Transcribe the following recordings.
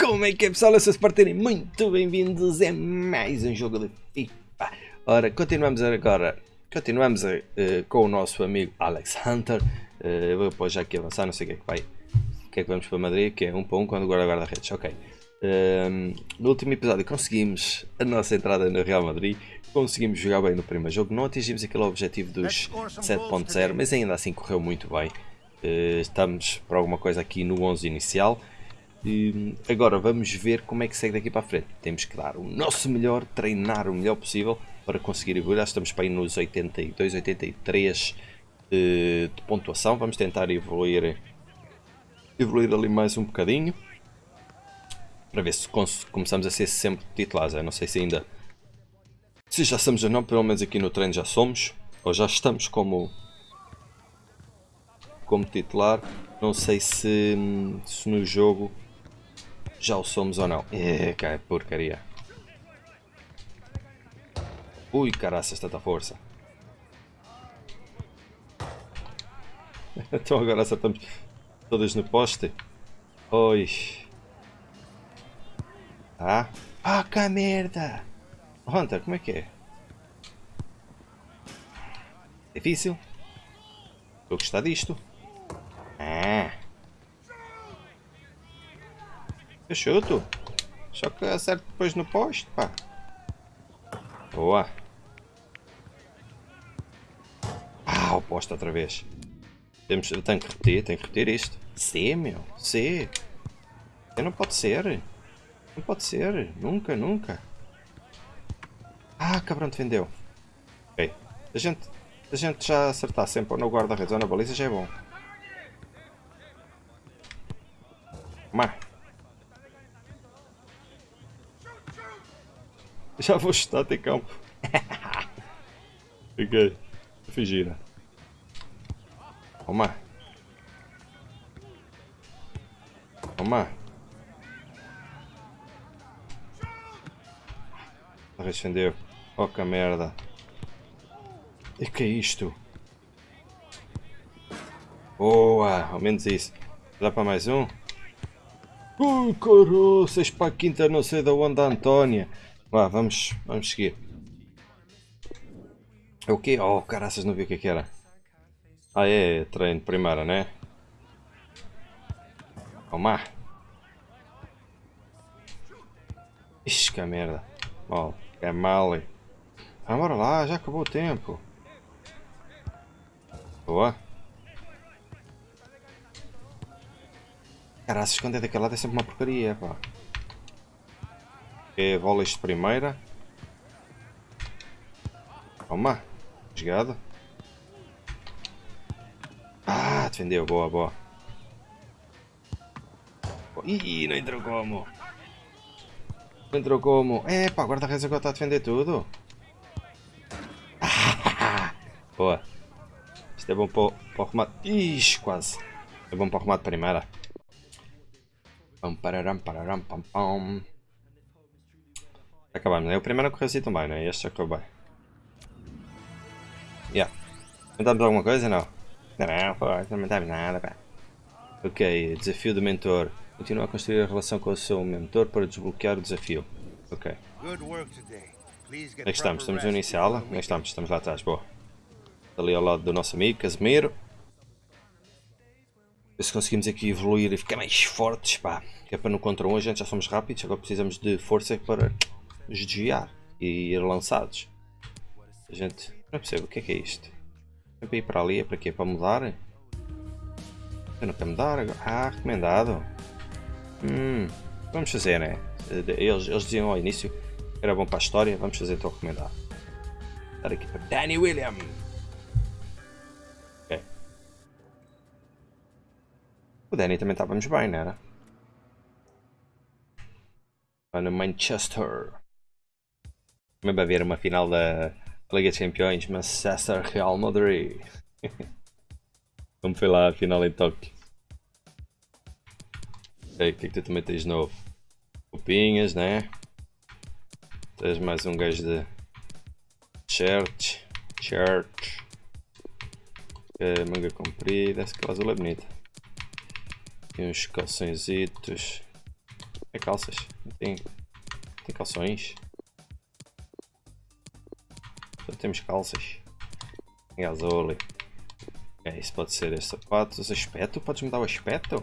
Como é que é pessoal? Eu sou Spartani, muito bem-vindos a mais um jogo de FIFA. Ora, continuamos agora, continuamos uh, com o nosso amigo Alex Hunter. Uh, eu vou depois já aqui avançar, não sei o que é que vai, o que é que vamos para Madrid, que é um para um quando guarda guarda-redes, ok. Uh, no último episódio conseguimos a nossa entrada no Real Madrid, conseguimos jogar bem no primeiro jogo, não atingimos aquele objetivo dos 7.0, mas ainda assim correu muito bem. Uh, estamos para alguma coisa aqui no 11 inicial. E agora vamos ver como é que segue daqui para a frente. Temos que dar o nosso melhor, treinar o melhor possível para conseguir evoluir. Estamos para ir nos 82, 83 de, de pontuação. Vamos tentar evoluir, evoluir ali mais um bocadinho. Para ver se começamos a ser sempre titulares. Eu não sei se ainda se já somos ou não, pelo menos aqui no treino já somos. Ou já estamos como, como titular. Não sei se, se no jogo já o somos ou não. É, que porcaria. Ui, caraças, tanta força. então agora acertamos todas no poste. Oi. Ah. Ah, que merda. Hunter, como é que é? Difícil? Estou a gostar disto. Ah. Eu chuto. Só que acerto depois no poste, pá. Boa. Ah, o poste outra vez. Temos, eu tenho que repetir, tenho que repetir isto. C, meu. C. Não pode ser. Não pode ser. Nunca, nunca. Ah, cabrão, te vendeu. Ok. A gente, a gente já acertar sempre no guarda-redes ou na baliza já é bom. Já vou chutar, tem calma. Fiquei. Fingir. Toma. Toma. Recendeu. Oh que merda. E que é isto? Boa, ao menos isso. Dá para mais um? Ui, caroças, para a quinta não sei da onde, Antónia. Vá, vamos, vamos seguir. É o quê? Oh, caraças, não vi o que, é era. Ah, é, treino primeira, né? Toma. Ixi, que merda. Oh, é mal. Ah, bora lá, já acabou o tempo. Boa. Caraças, quando é daquele lado é sempre uma porcaria, pá é bolas de primeira. Toma. Jogada. Ah, defendeu. Boa, boa. Ih, não entrou como. Não entrou como. É, pá, guarda-redes agora está a defender tudo. boa. Isto é bom para, para o remate. Ixi, quase. É bom para o remate primeira. Pam, pararam, pararam, pam, pam. Acabamos, né? O primeiro correu assim também, né? Este já correu bem. Yeah. Tentamos alguma coisa? Não. Não, não, pô, não tentamos nada, pá. Ok, desafio do mentor. Continua a construir a relação com o seu mentor para desbloquear o desafio. Ok. Onde é estamos? Estamos no inicial? Onde é estamos? Estamos lá atrás, boa. Ali ao lado do nosso amigo Casemiro. Ver se conseguimos aqui evoluir e ficar mais fortes, pá. Que é para no contra 1 a gente já somos rápidos, agora precisamos de força para desviar e ir lançados. A gente não percebe o que é que é isto. É para ir para ali, é para quê? Para mudar? Eu não quero mudar agora. Ah, recomendado. Hum, vamos fazer, né? Eles, eles diziam ao início que era bom para a história, vamos fazer então recomendado. Dar aqui para Danny William. Ok. O Danny também estávamos bem, não era? No Manchester. Também vai haver uma final da Liga dos Campeões, Manchester Real Madrid. Como foi lá a final em Tóquio. O que é que tu também tens novo? Copinhas, né? Tens mais um gajo de shirt. Shirt. Okay, manga comprida, essa cláusula é bonita. E uns calçõezitos. É calças. Não tem, tem calções. Temos calças. Gasole. É, isso pode ser. Os aspecto? Podes me dar o aspecto?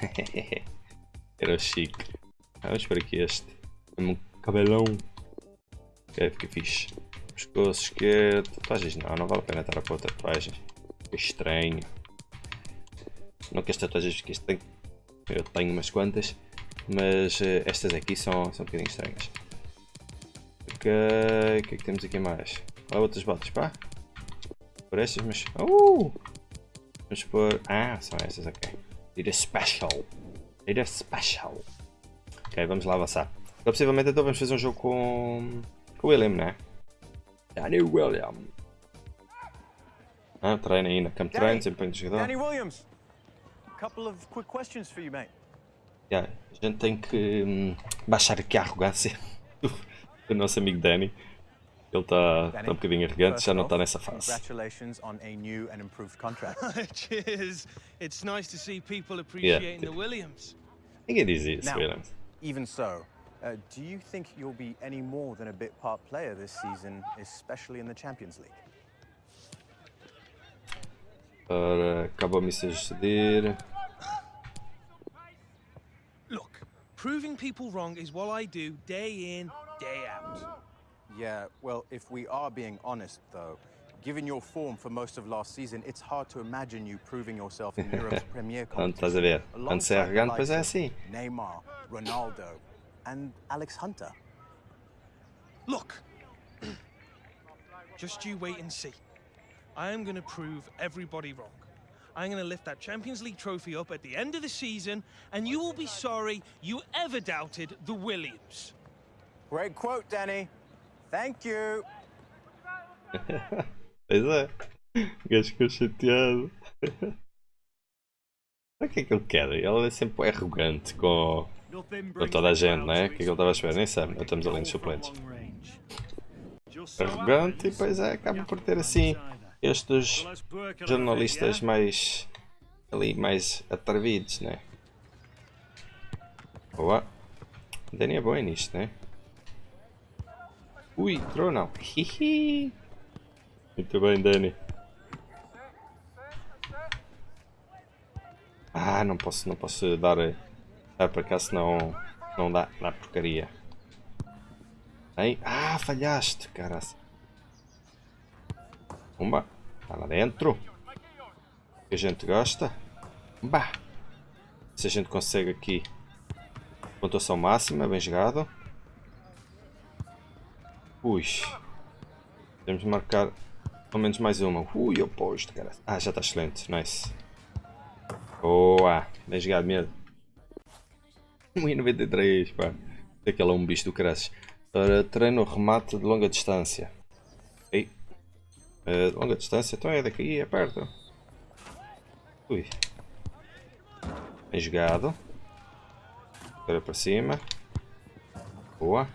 Era chique. Vamos para aqui este. Um cabelão. Ok, fica fixe. Pescoço esquerdo. Tatuagens não, não vale a pena estar a pôr tatuagens. Fica estranho. Não que as tatuagens fiquem estranhas. Eu tenho umas quantas. Mas uh, estas aqui são, são um bocadinho estranhas. Ok, o que é que temos aqui mais? Olha outras botas, pá. Por estas, mas... Uh! Vamos pôr... Ah, são estas, ok. Adidas Special. Adidas Special. Ok, vamos lá avançar. Então, possivelmente então vamos fazer um jogo com, com o William, né? Danny William. Ah, treina aí na Camp Train, desempenho de jogador. Danny Williams, a couple of quick questions for you, mate. Yeah, a gente tem que hum, baixar aqui a arrogância do nosso amigo Danny. Ele está tá um bocadinho arrogante, já não está nessa fase. Congratulations on a new and improved contract. Cheers. It's nice to see people appreciating Yeah. the Williams. Ninguém diz isso, Now, Williams. even so, uh, do you think you'll be any more than a bit part player this season, especially in the Champions League? Ora, acabou-me de suceder. Look, proving people wrong is what I do day in, day out. Yeah, well, if we are being honest, though, given your form for most of last season, it's hard to imagine you proving yourself in Europe's premier Quando estás a competition. ver? Quando se é alongside the arrogante, pois é likes of assim. Neymar, Ronaldo, and Alex Hunter. Look, just you wait and see. I am going to prove everybody wrong. I'm going to lift that Champions League trophy up at the end of the season, and you will be sorry you ever doubted the Williams. Great quote, Danny. Thank you. Pois é. O gajo ficou chateado. O que é que ele quer? Ele é sempre arrogante com, com toda a gente, não é? O que é que ele estava a esperar? Nem sabe, nós estamos ali nos suplentes. Arrogante e depois é, acaba por ter assim estes jornalistas mais ali mais atrevidos, né? Boa. O Dani é bom nisto, né? Ui, entrou não. Hihi. Muito bem, Dani. Ah, não posso, não posso dar, dar para cá, senão não dá, dá porcaria. Aí, ah, falhaste, caras. Pumba, está lá dentro. Que a gente gosta. Bah. Se a gente consegue aqui pontuação máxima, bem jogado. Ui. Temos de marcar pelo menos mais uma. Ui, oposto, cara. Ah, já está excelente. Nice. Boa. Bem jogado mesmo. 1,93, pá. Aquele é um bicho do caraças. Para treino remate de longa distância. Ei. Eh, de longa distância? Então é daqui, é perto. Ui. Bem jogado. Agora para cima. Boa.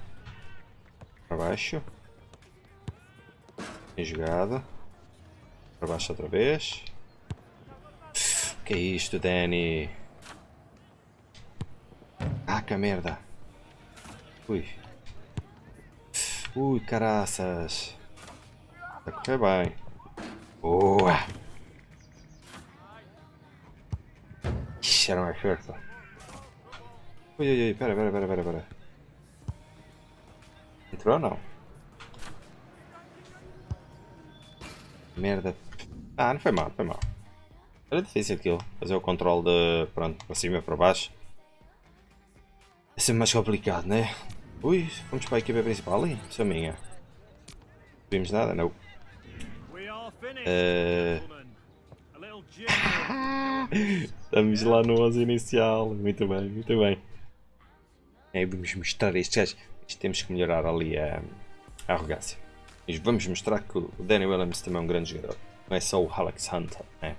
Para baixo. Bem jogado. Para baixo outra vez. Que é isto, Danny? Ah, que merda. Ui. Ui, caraças. Vai correr bem. Boa. Ixi, era mais perto. Ui, ui, ui, pera, pera, pera, pera, pera. Entrou ou não? Merda. Ah, não foi mal, foi mal. Era difícil aquilo. Fazer o controle de. Pronto, para cima e para baixo. É sempre mais complicado, né? Ui, vamos para a equipa principal ali? Sou minha. Não vimos nada? Não. Eh, Estamos lá no 11 inicial. Muito bem, muito bem. É, vamos mostrar estes gajos. Temos que melhorar ali a, a arrogância. Mas vamos mostrar que o Danny Williams também é um grande jogador. Não é só o Alex Hunter, né?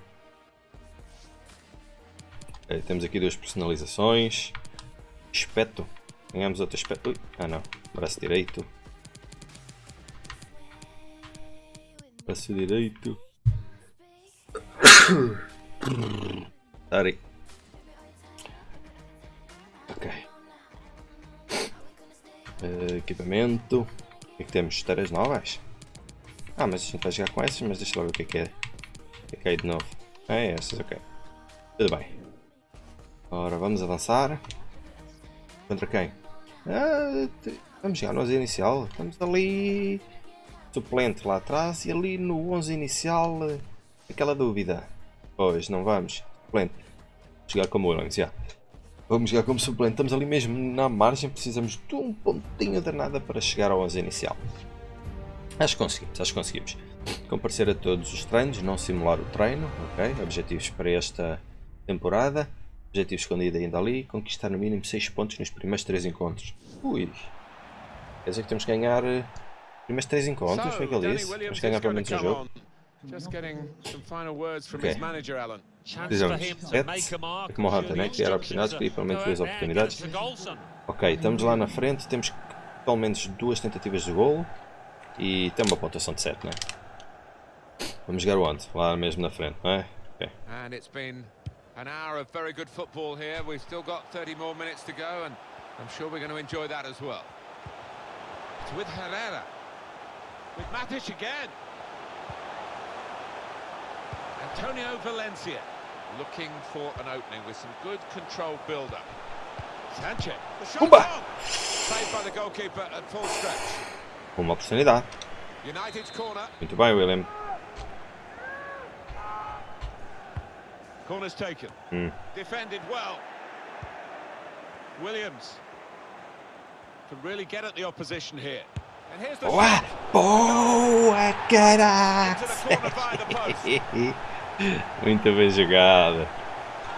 Ok, temos aqui duas personalizações. Espeto. Ganhamos outro espeto. Ah não. Braço direito. Braço direito. Sorry. Equipamento. O que é que temos? Esteiras novas? Ah, mas a gente vai jogar com essas, mas deixa lá ver o que é que é. O que é que é de novo? É essas, ok. Tudo bem. Ora, vamos avançar. Contra quem? Ah, vamos jogar no 11 inicial. Estamos ali. Suplente lá atrás e ali no 11 inicial. eh, Aquela dúvida. Pois, não vamos. Suplente. Jogar como Williams, já. Vamos jogar como suplente. Estamos ali mesmo na margem. Precisamos de um pontinho de nada para chegar ao 11 inicial. Acho que conseguimos, acho que conseguimos. Comparecer a todos os treinos, não simular o treino, ok? Objetivos para esta temporada. Objetivo escondido ainda ali, conquistar no mínimo 6 pontos nos primeiros 3 encontros. Ui! Quer dizer que temos que ganhar eh, os primeiros 3 encontros, foi o que ele disse? Temos que ganhar pelo menos um jogo. Just getting some final words from Okay. his manager, Alan. Chance Precisamos for him de to sete, make a mark. é como o Hunter, Surely né? Criar oportunidades, criar pelo menos duas oportunidades. Ok, estamos lá na frente, temos pelo menos duas tentativas de golo e tem uma pontuação de 7, não é? Vamos jogar onde? Lá mesmo na frente, não é? Ok. And it's been an hour of very good football here. We've still got 30 more minutes to go, and I'm sure we're going to enjoy that as well. It's with Herrera. With Matic again. Antonio Valencia looking for an opening with some good controlled build-up. Sanchez. The shot on. Saved by the goalkeeper at full stretch. Uma oportunidade. United's corner. Muito bem, William. Corner's taken. Hmm. Defended well. Williams can really get at the opposition here. And here's the Boa! Boa, into the corner by the post. Muito bem jogada.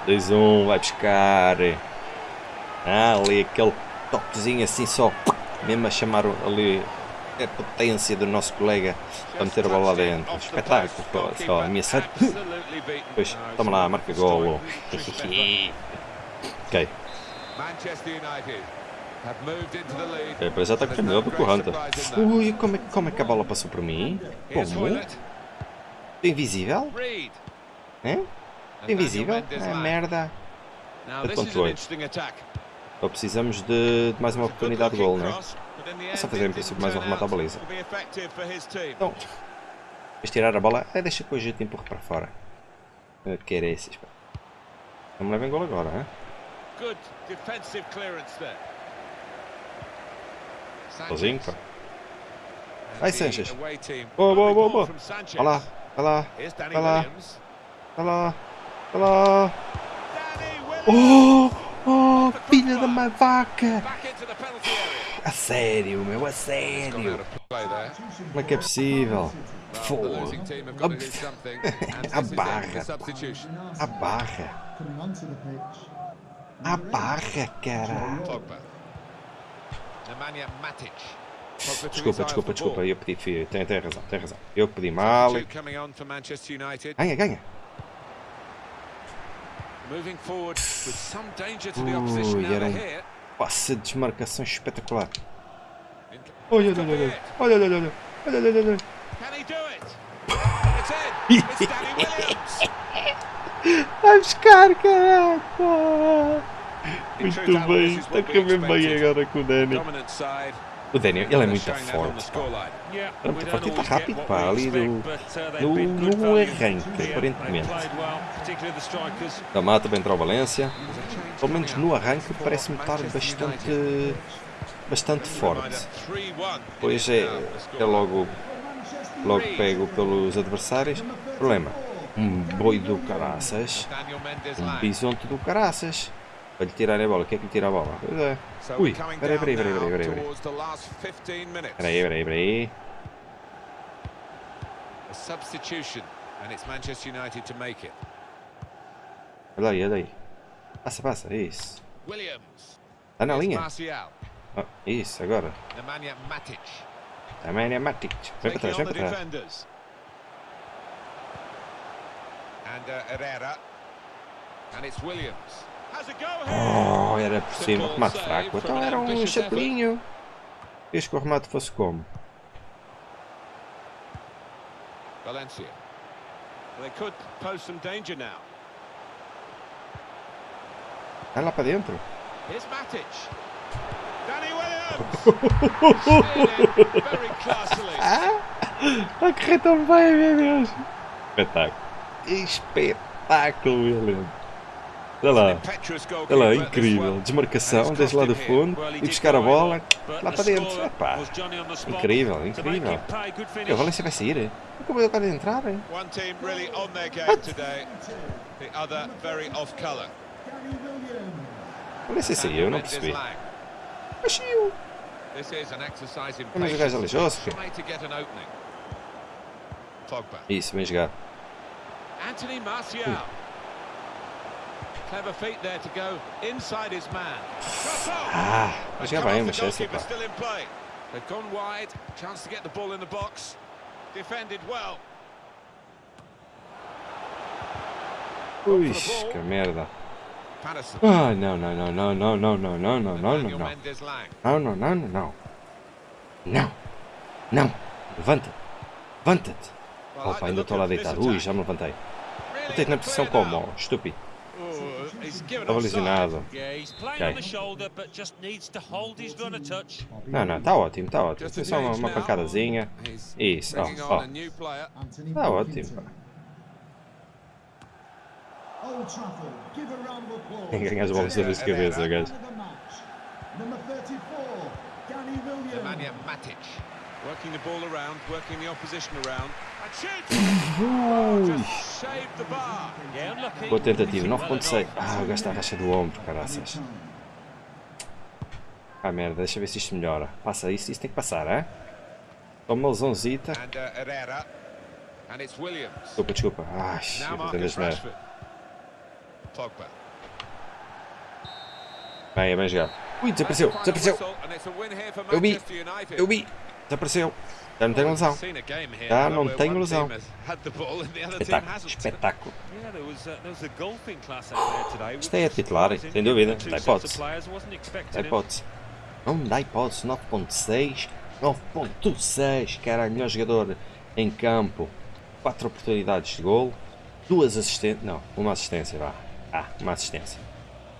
2-1, vai buscar. Ah, ali aquele toquezinho assim só. Mesmo a chamar ali a potência do nosso colega para meter a bola lá dentro. Espetáculo, só beaten. Pois, toma lá, marca golo. Historic ok, Manchester United have moved into the lead. é, depois já está correndo melhor do que o Hunter. Ui, como é, como é que a bola passou por mim? Como? Invisível? É? Invisível? É merda. De controle. Só precisamos de, de mais uma oportunidade de gol, não é? É só fazer em princípio mais um remate à baliza. Então, depois tirar a bola, é, deixa que o Egito para fora. Eh, que era esses, pá. Não me levem gol agora, eh? hein? Sozinho, pá. Vai, Sanchez. Boa, boa, boa, boa. Vai lá, vai lá, vai lá. Olha lá. Olha lá. Oh, oh, filha da minha vaca. A sério, meu, a sério. Como é que é possível? Fogo. A barra. A barra. A barra, cara. Desculpa, desculpa, desculpa, eu pedi, tem, tem razão, tem razão. Eu pedi mal. Ganha, ganha. Moving forward with some danger to the opposition era um-. Passe de desmarcação espetacular. Olha, olha, olha, olha, olha, olha, olha, olha, olha, olha, Danny. Vai buscar, caraca! Muito bem, está a bem agora com o Dani. O Daniel, ele é muito forte, pá. É muito forte e está rápido, pá, ali no, no, no arranque, aparentemente. Da tá mata bem entrou o Valência. Pelo menos no arranque parece-me estar bastante, bastante forte. Pois é, é logo, logo pego pelos adversários. Problema, um boi do caraças, um bisonte do caraças. Para lhe tirar a bola, quer que lhe tira a bola? Pois é. Ui, peraí, peraí, peraí, peraí, peraí, peraí. towards the last 15 minutes. Peraí, peraí, peraí. A substitution, and it's Manchester United to make it. Olha aí, olha aí. Passa, passa, isso. Williams. Está na linha. Ah, isso, agora. Nemanja Matic. É Matic. Vem para trás, vem para trás. And uh, Herrera. And it's Williams. Oh, era por cima, remate fraco. Então era um chapelinho. Queres que o remate fosse como? Valencia. They could pose some danger now. Vai lá para dentro. Here's Matic. Danny Williams! Very classily. A correr tão bem, meu Deus! Espetáculo! Espetáculo, William! Olha lá, olha lá, incrível. Desmarcação desde lá do fundo e buscar a bola lá para dentro. Epá, incrível, incrível. A Valência vai sair. Como eu quero entrar? Hein? Olha Valência saiu, eu não percebi. Mas saiu. Mas o gajo aleijou-se. Isso, bem jogado. Anthony Martial. Hum. Clever feet there to go inside his man. Ah, mas já the essa, goalkeeper pá. They've gone wide. Chance to get the ball in the box. Defended well. Ui, que merda. Ah, não, não, não, não, não, não, não, não, não, não, não, não. Não, não, não, não, não. Não. Não. Levanta-te. Levanta-te. Opa, ainda estou lá deitado. Ui, já me levantei. Levantei-te na posição como? ó, Estúpido. Olinado. Okay. Não, não, tá ótimo, tá ótimo. Foi só uma, uma pancadazinha. Isso, ó, ó. Tá ótimo, pá. Tem que ganhar as bolas sobre as cabeças, gajo. Working the ball around, working the opposition around. Boa tentativa, 9.6. Ah, o gajo está a racha do ombro, caraças. Ah merda, deixa ver se isto melhora. Passa isso, isso tem que passar, é? Toma o zonzita. Desculpa, desculpa. as merda. Bem, é bem jogado. Ui, desapareceu, desapareceu. Eu vi, eu vi. Desapareceu. Já não tenho ilusão. Já não tenho ilusão. Espetáculo. Espetáculo. Isto é titular, sem dúvida. Dá hipótese. Dá hipótese. Não dá hipótese. 9.6. 9.6. Caralho, melhor jogador em campo. 4 oportunidades de gol. 2 assistências. Não, uma assistência, vá. Ah, uma assistência.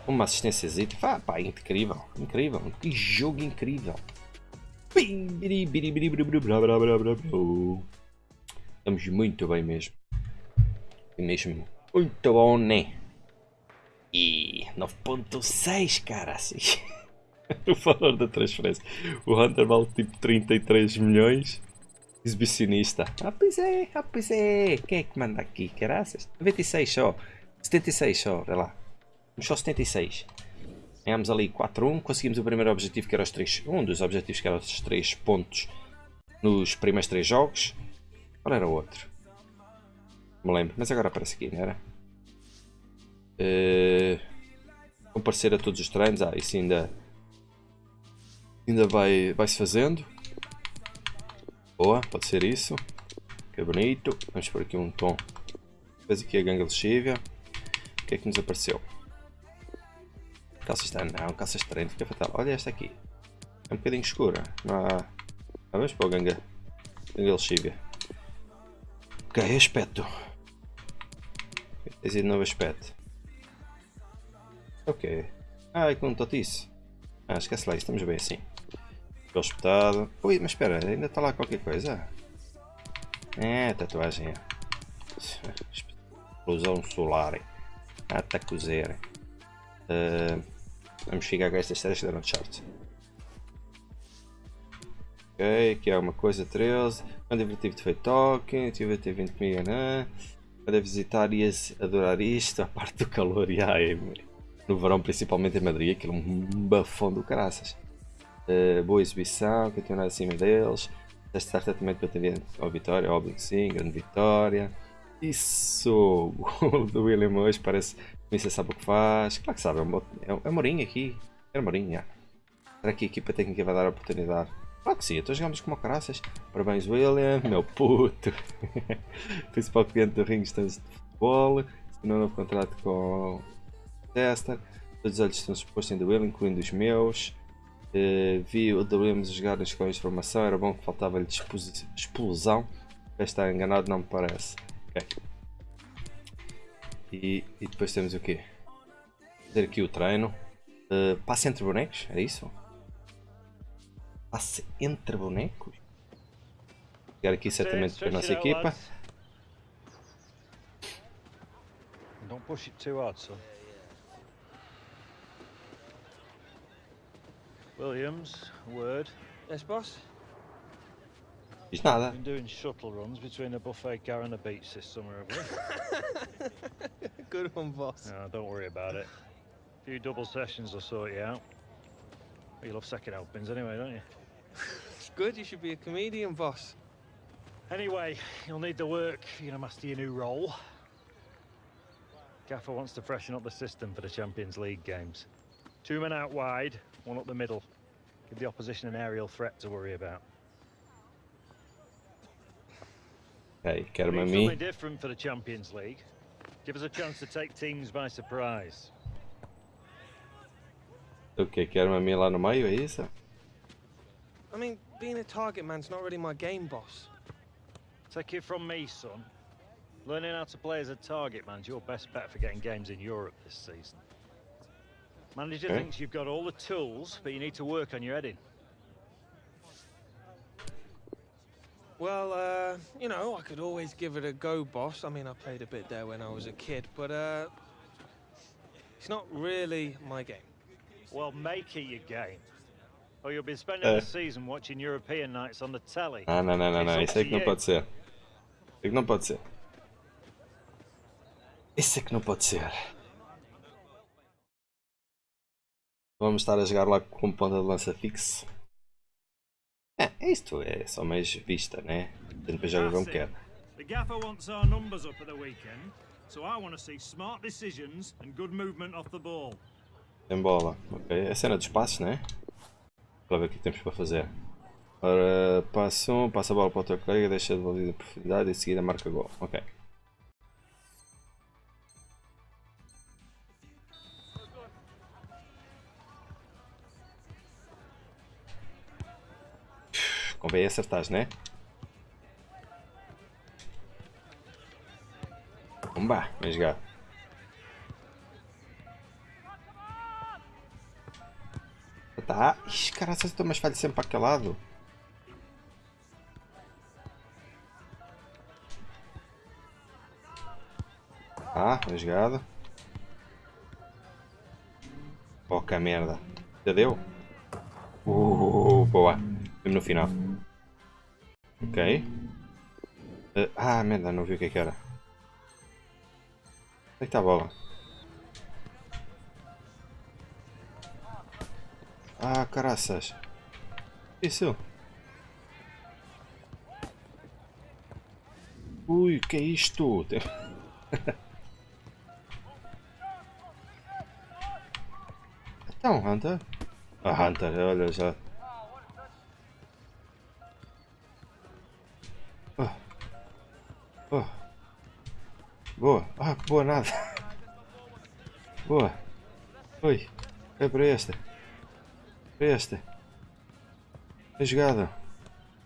Uma assistência. Vá, pá, incrível. Incrível. Que jogo incrível. Estamos muito bem mesmo. E mesmo muito bom, né? E 9.6, cara, o valor da transferência. O Hunter vale tipo 33 milhões. Exibicionista. Ah, pois é, ah, pois é. Quem é que manda aqui, caraças? 96 só. 76 só, olha lá. Só 76. Ganhámos ali 4-1. Conseguimos o primeiro objetivo que era os 3. Um dos objetivos que era os 3 pontos nos primeiros 3 jogos. Qual era o outro? Não me lembro, mas agora aparece aqui, não era? Eh, comparecer a todos os treinos, ah, isso ainda ainda vai, vai se fazendo. Boa, pode ser isso. Que bonito. Vamos por aqui um tom. Depois aqui a ganga lexívia. O que é que nos apareceu? Calças de não, calças de treino, fica fatal. Olha esta aqui. É um bocadinho escura. Não. Ah, vamos para o ganga. Ganga lexívia. Ok, aspecto. Tens aí de novo aspecto. Ok. Ah, é com um totice. Ah, esquece lá, estamos bem assim. Ficou espetado. Ui, mas espera, ainda está lá qualquer coisa. É, tatuagem. é. Explosão solar. Ah, tá cozer. Uh, vamos ficar com estas séries da Uncharted. Ok, aqui há uma coisa 13. Quando divertido de feito toque, tive a ter vindo comigo, né? Para visitar ias adorar isto, a parte do calor e ai, no verão, principalmente em Madrid, aquilo é um bafão do caraças. Uh, boa exibição, continuar acima deles. Testar tratamento para atender ao Vitória, óbvio que sim, grande vitória. Isso! O gol do William hoje parece você sabe o que faz. Claro que sabe, é, um, é, é aqui. É Mourinho, já. Será que a equipa técnica vai dar a oportunidade? Claro que sim, então jogamos como caraças. Parabéns, William, meu puto. Principal cliente do Ring Stands de Futebol. Assinou um novo contrato com o Tester. Todos os olhos estão expostos The William, incluindo os meus. Uh, vi o Williams jogar nas escolas de formação. Era bom que faltava-lhe explosão. Estar enganado, não me parece. Ok. E, e depois temos o quê? Fazer aqui o treino. Uh, passe entre bonecos, é isso? Passe entre bonecos. Chegar aqui certamente para a nossa equipa. Don't push it too hard, son. Williams, word. Yes, boss? Diz nada. Been doing shuttle runs between a buffet car and a beach this summer, have we? Good one, boss. no, don't worry about it. A few double sessions will sort you out. Well, you love second helpings anyway, don't you? It's good, you should be a comedian, boss. Anyway, you'll need the work if you're going to master your new role. Gaffer wants to freshen up the system for the Champions League games. Two men out wide, one up the middle. Give the opposition an aerial threat to worry about. Ok, quero-me a Need mim. something different for the Champions League. Give us a chance to take teams by surprise. O que? Quero-me a mim lá no meio, é eh, isso? I mean, being a target man's not really my game, boss. Take it from me, son. Learning how to play as a target man's your best bet for getting games in Europe this season. Manager Okay. thinks you've got all the tools, but you need to work on your heading. Well, uh, you know, I could always give it a go, boss. I mean, I played a bit there when I was a kid, but, uh, it's not really my game. Well, make it your game. Or you'll be spending Uh. the season watching European nights on the telly. Ah, não, não, não, não. It's Isso é up que to não you. pode ser. Isso é que não pode ser. Isso é que não pode ser. Vamos estar a jogar lá com ponta de lança fixo. É, isto é só mais vista, né? Depois joga como quer. The gaffer wants our numbers up at the weekend, so I want to see smart decisions and good movement off the ball. Tem bola. Ok. É a cena dos passos, né? Para ver o que temos para fazer. Ora, passa um, passa a bola para o teu colega, deixa devolvido em profundidade e em seguida marca gol. Ok. Convém acertar, né? Vamos vem jogar. Tá. Ixi, cara, essas tomas falham sempre para aquele lado. Ah, bem jogado. Pouca merda. Já deu? Uh, boa. Mesmo no final. Ok. Eh, ah, merda, não vi o que é que era. Onde é que está a bola? Ah, caraças. Isso. Ui, que é isto? Então, Hunter? Ah, Hunter, olha já. Boa. Nada. Boa. Oi. É para esta. Para esta. Bem jogado.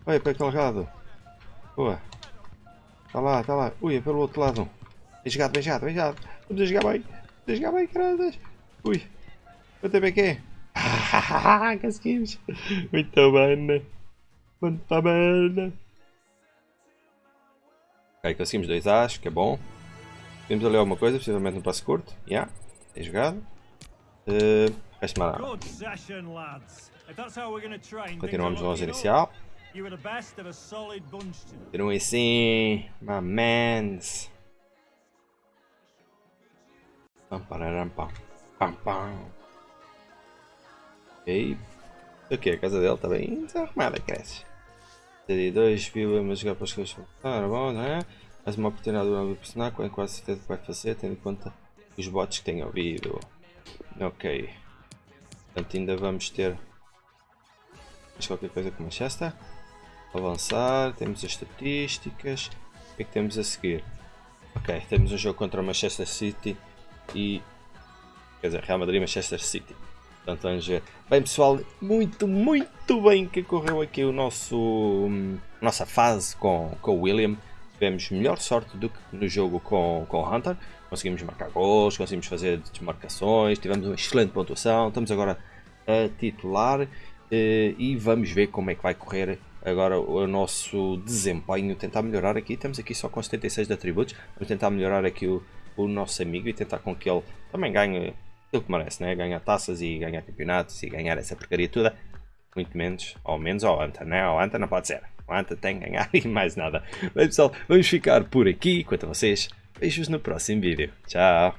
Olha para aquele lado. Boa. Está lá, está lá. Ui, é pelo outro lado. Bem jogado, bem jogado, bem jogado. Vamos a jogar bem. Vamos a jogar bem, caras. Ui. Quanto é que é? Conseguimos. Muito bem. né? Muito bem. Ok, conseguimos dois As, que é bom. Temos ali alguma coisa, possivelmente no passo curto. Já. Yeah. Bem jogado. Uh, nada. Going to train, Continuamos no things 11 are looking inicial. Continuem assim, my mans. Pam, pararam, pam, pam, pam. Ok. Ok, a casa dele está bem desarrumada, cresce. CD2 viu a jogar para as coisas funcionaram, bom, não é? Mais uma oportunidade de uma personagem, com quase certeza que vai fazer, tendo em conta os bots que tem ouvido. Ok. Portanto, ainda vamos ter mais qualquer coisa com Manchester. Avançar, temos as estatísticas. O que é que temos a seguir? Ok, temos um jogo contra o Manchester City e. Quer dizer, Real Madrid Manchester City. Portanto, vamos ver. Bem, pessoal, muito, muito bem que correu aqui o nosso. hum, nossa fase com, com o William. Tivemos melhor sorte do que no jogo com, com o Hunter. Conseguimos marcar gols, conseguimos fazer desmarcações, tivemos uma excelente pontuação. Estamos agora a titular. eh, e vamos ver como é que vai correr agora o nosso desempenho, tentar melhorar aqui, estamos aqui só com 76 de atributos, vamos tentar melhorar aqui o, o nosso amigo e tentar com que ele também ganhe aquilo que merece, né? ganhar taças e ganhar campeonatos e ganhar essa porcaria toda, muito menos, ou menos ao Anta, né? Ao Anta não pode ser, Quanto tem a ganhar e mais nada. Bem pessoal, vamos ficar por aqui. Quanto a vocês, beijos no próximo vídeo. Tchau!